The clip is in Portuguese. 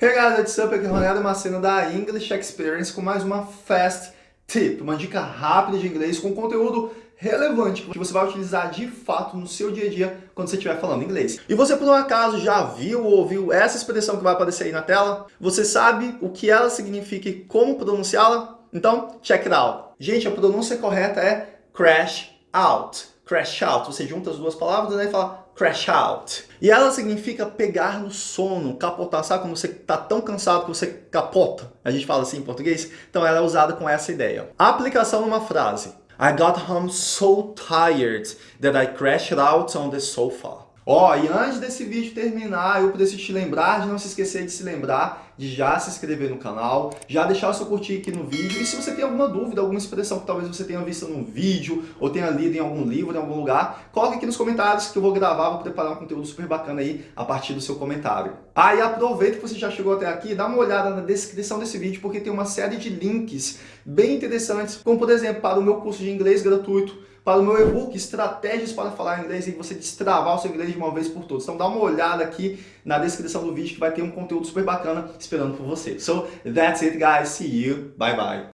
Hey guys, what's up? Aqui é Ronaldo Macena da English Experience com mais uma Fast Tip, uma dica rápida de inglês com conteúdo relevante que você vai utilizar de fato no seu dia a dia quando você estiver falando inglês. E você por um acaso já viu ou ouviu essa expressão que vai aparecer aí na tela? Você sabe o que ela significa e como pronunciá-la? Então, check it out. Gente, a pronúncia correta é crash out. Crash out. Você junta as duas palavras né, e fala crash out. E ela significa pegar no sono, capotar. Sabe quando você está tão cansado que você capota? A gente fala assim em português? Então ela é usada com essa ideia. A aplicação numa frase. I got home so tired that I crashed out on the sofa. Ó, oh, e antes desse vídeo terminar, eu preciso te lembrar de não se esquecer de se lembrar de já se inscrever no canal, já deixar o seu curtir aqui no vídeo. E se você tem alguma dúvida, alguma expressão que talvez você tenha visto num vídeo ou tenha lido em algum livro, em algum lugar, coloque aqui nos comentários que eu vou gravar, vou preparar um conteúdo super bacana aí a partir do seu comentário. Ah, e aproveita que você já chegou até aqui, dá uma olhada na descrição desse vídeo, porque tem uma série de links bem interessantes, como por exemplo, para o meu curso de inglês gratuito, para o meu e-book Estratégias para Falar Inglês e você destravar o seu inglês de uma vez por todas. Então dá uma olhada aqui na descrição do vídeo que vai ter um conteúdo super bacana esperando por você. So, that's it guys. See you. Bye bye.